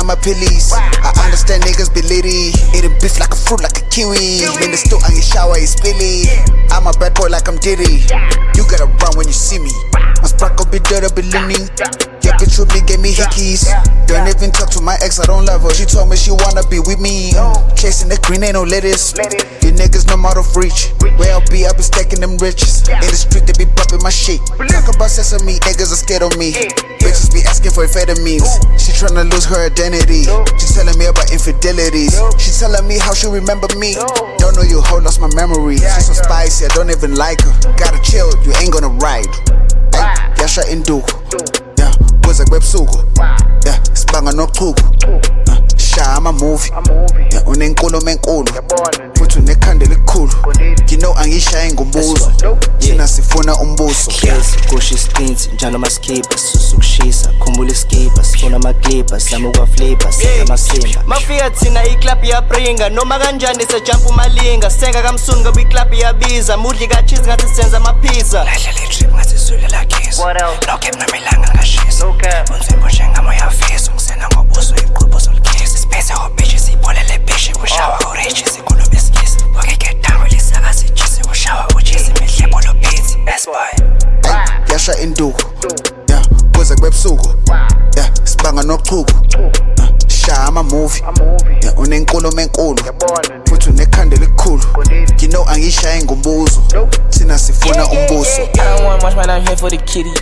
Bashaya amaphilisi I understand niggas be litty. Eat a beef like a fruit like a kiwi. In the stew and you shower is spilly. I'm a bad boy like I'm Diddy. You gotta run when you see me. My sparkle be dirty be leaning Yeah. Bitch with me gave me hickeys. Don't even talk to my ex I don't love her. She told me she wanna be with me. Chasing the green ain't no lettuce. You niggas no out of reach. Where I'll be I be stacking them riches. In the street they be bumping my shit. Talk about sesame niggas are scared of me asking for amphetamines. She tryna lose her identity. She telling me about infidelities. She telling me how she remember me. Don't know you hoe lost my memory. She so spicy I don't even like her. Gotta chill you ain't gonna ride. Ay, yasha induku Yeah, kuze kwebusuku Yeah, sibanga nochuku Uh, Shaya ama-movie Yeah, unenkulumo enkulu futhi unekhanda elikhulu You know angishayi ngombuzo Thina sifuna umbuso hlezi kusho istinti njalo maskipha susa ukushisa khumbula iskipha sifuna amaklipha sama ukwaflipa senza amasimba mafika thina iklabhu iyabringa noma kanjani sejampa umalinga? Senga kamsuni ngoba iklabhu iyabiza mudli kachizi ngathi senza amapizza. Lahlela itrip ngathi What else? lokhe mnamilanga ngashisa. No Yeah, kuze kwebusuku Yeah, sibanga nochuku Uh, Shaya ama-movie. Yeah, unenkulumo enkulu. Futhi unekhanda elikhulu. You know angishayi ngombuzo Thina sifuna umbuso I don't want much, man. I'm here for the kitty.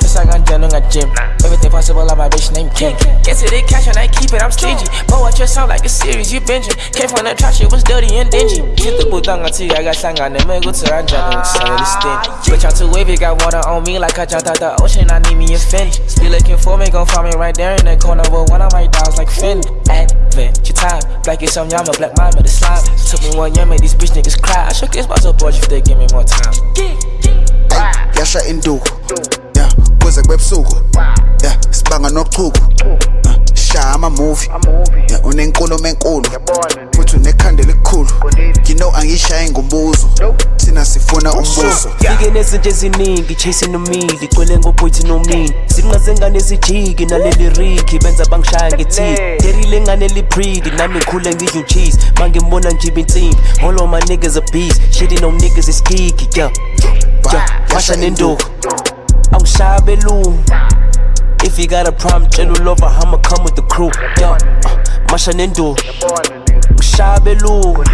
Just like I'm done on a gym. Everything possible, I'm my bitch named Kim. Get to the cash and I keep it, I'm stingy. But what your sound like a series, you binging. Came from the trash, it was dirty and dingy. Hit the boot on I got sang on the go to Ranjana, so it's stingy. Bitch, I'm too wavy, got water on me like I jumped out the ocean. I need me a Fendi. Still looking for me, gon' find me right there in the corner. But one of my dogs like Fendi. Advent, your time. Black is some yama, black mama, the slime. Took me one year, made these bitch niggas cry. I shook this bottle, boy, if they give me more time. Ay, yasha induku Yeah, kuze kwebusuku Yeah, sibanga nochuku Uh, Shaya ama-movie Yeah, unenkulumo enkulu sifuna umbuso fike nezinto eziningi chasing umili gcwele ngobhuthi nomini zinqazengane ezijiki naleli rikhi benza bangishaya ngethi derile ngane libridi nami ngikhule ngidla ucheese mangimbona njiba insimbi all of my niggas a beast. Shitting on niggas is kiki yeah. Yeah masha nenduku. Angishaya belungu If you got a problem, tell lover, I'ma come with the crew. Yeah, uh, Masha Nendu, ngishaya belungu.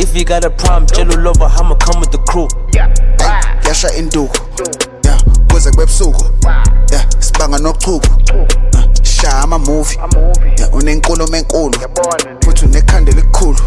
If you got a problem, tell lover, I'ma come with the crew. Yeah, Ay, yasha induku. Yeah, kuze kwebusuku Yeah, sibanga nochuku Uh, Shaya ama-movie Yeah, unenkulumo enkulu futhi unekhanda elikhulu